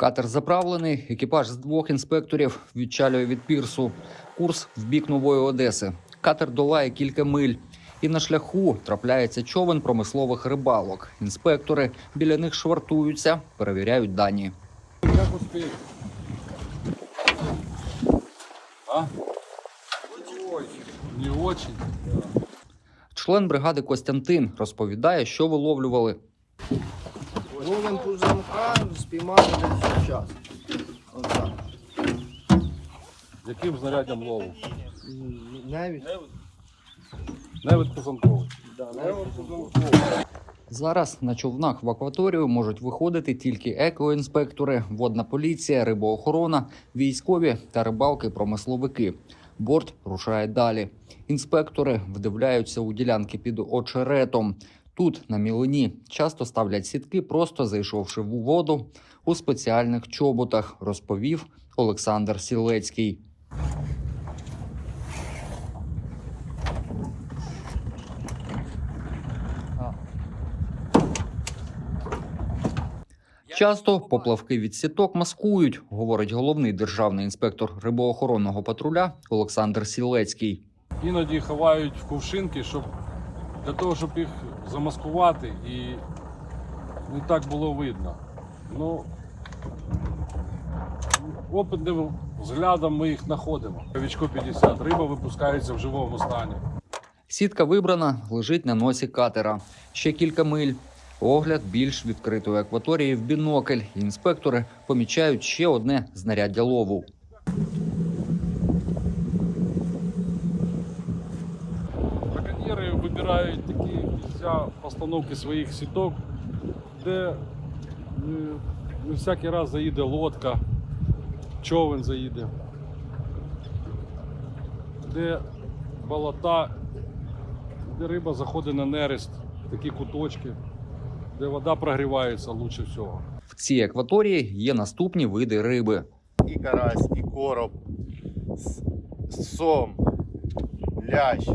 Катер заправлений, екіпаж з двох інспекторів відчалює від пірсу. Курс в бік нової Одеси. Катер долає кілька миль. І на шляху трапляється човен промислових рибалок. Інспектори біля них швартуються, перевіряють дані. Как успеешь? А? Не. Член бригади Костянтин розповідає, що виловлювали. Ловим пузанка, спіймали десь час. Отак. Яким знаряддям лову? Навіть. Да, навіть. Зараз на човнах в акваторію можуть виходити тільки екоінспектори, водна поліція, рибоохорона, військові та рибалки-промисловики. Борт рушає далі. Інспектори вдивляються у ділянки під очеретом. Тут на мілині часто ставлять сітки, просто зайшовши в воду у спеціальних чоботах, розповів Олександр Сілецький. Часто поплавки від сіток маскують, говорить головний державний інспектор рибоохоронного патруля Олександр Сілецький. Іноді ховають в кувшинки, щоб для того, щоб їх замаскувати і не так було видно. Ну, опитним взглядом ми їх знаходимо. Вічко 50. Риба випускається в живому стані. Сітка вибрана, лежить на носі катера. Ще кілька миль. Огляд більш відкритої акваторії в бінокль. Інспектори помічають ще одне знаряддя лову. Браконьєри вибирають такі місця постановки своїх сіток, де е, не всякий раз заїде лодка, човен заїде, де болота, де риба заходить на нерест, такі куточки, де вода прогрівається лучше всього. В цій акваторії є наступні види риби. і карась, і короб, сом, лящ.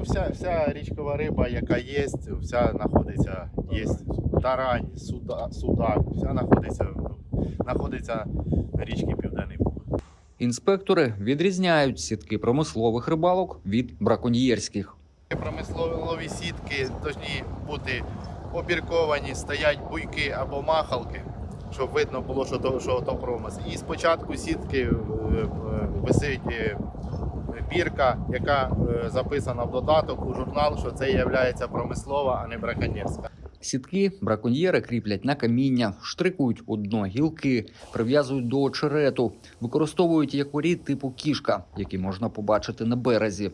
Ну, вся, вся річкова риба, яка є, вся знаходиться, є тарань, суда, судак, вся знаходиться, знаходиться на річці Південний Буг. Інспектори відрізняють сітки промислових рибалок від браконьєрських. Промислові сітки повинні бути обірковані, стоять буйки або махалки, щоб видно було, що то, що то промис. І спочатку сітки е, е, висить е, бірка, яка е, записана в додаток у журнал, що це є промислова, а не браконьєрська. Сітки браконьєри кріплять на каміння, штрикують у дно гілки, прив'язують до очерету, використовують якорі типу кішка, які можна побачити на березі.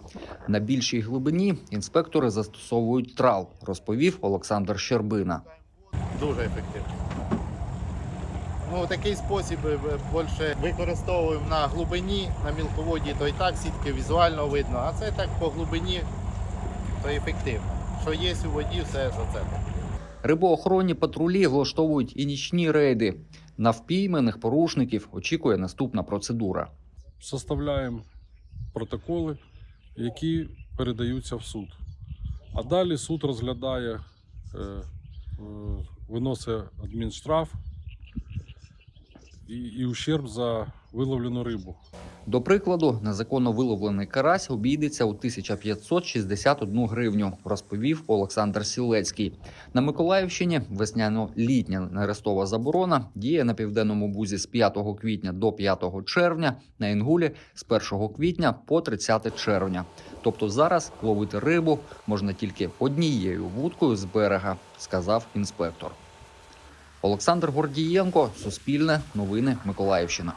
На більшій глибині інспектори застосовують трал, розповів Олександр Щербина. Дуже ефективно. Ну, такий спосіб е, більше використовуємо на глибині, на мілководді, то і так сітки візуально видно, а це так по глибині, то ефективно. Що є у воді, все за це. Рибоохоронні патрулі влаштовують і нічні рейди. На впійманих порушників очікує наступна процедура. Составляємо протоколи, які передаються в суд. А далі суд розглядає, е, виносить адмінштраф і, і ущерб за виловлену рибу. До прикладу, незаконно виловлений карась обійдеться у 1561 гривню, розповів Олександр Сілецький. На Миколаївщині весняно-літня нерестова заборона діє на південному бузі з 5 квітня до 5 червня, на Інгулі з 1 квітня по 30 червня. Тобто зараз ловити рибу можна тільки однією вудкою з берега, сказав інспектор. Олександр Гордієнко, Суспільне, Новини Миколаївщина.